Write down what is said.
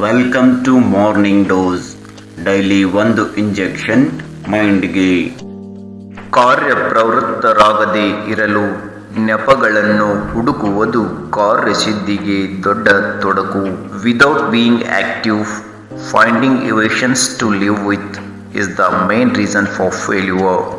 Welcome to morning dose daily ಒಂದು injection ಮೈಂಡ್ಗೆ ಕಾರ್ಯಪ್ರವೃತ್ತರಾಗದೆ ಇರಲು ನೆಪಗಳನ್ನು ಹುಡುಕುವುದು ಕಾರ್ಯಸಿದ್ಧಿಗೆ ದೊಡ್ಡ ತೊಡಕು. Without being active finding evasions to live with is the main reason for failure